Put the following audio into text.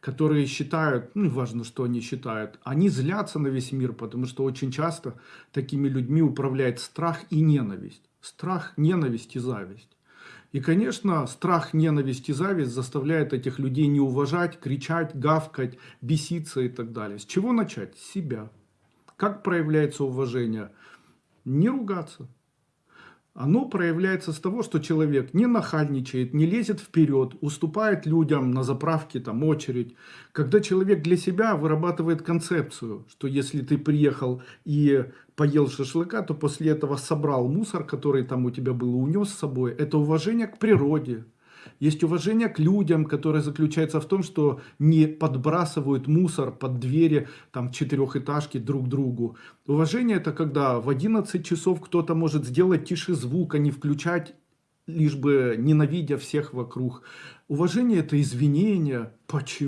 которые считают, ну, важно, что они считают, они злятся на весь мир, потому что очень часто такими людьми управляет страх и ненависть. Страх, ненависть и зависть. И, конечно, страх, ненависть и зависть заставляют этих людей не уважать, кричать, гавкать, беситься и так далее. С чего начать? С себя. Как проявляется уважение? Не ругаться. Оно проявляется с того, что человек не нахальничает, не лезет вперед, уступает людям на заправке, там очередь. Когда человек для себя вырабатывает концепцию, что если ты приехал и поел шашлыка, то после этого собрал мусор, который там у тебя был, унес с собой. Это уважение к природе, есть уважение к людям, которое заключается в том, что не подбрасывают мусор под двери там четырехэтажки друг другу. Уважение это когда в 11 часов кто-то может сделать тише звук, а не включать лишь бы ненавидя всех вокруг. Уважение это извинение. Почему?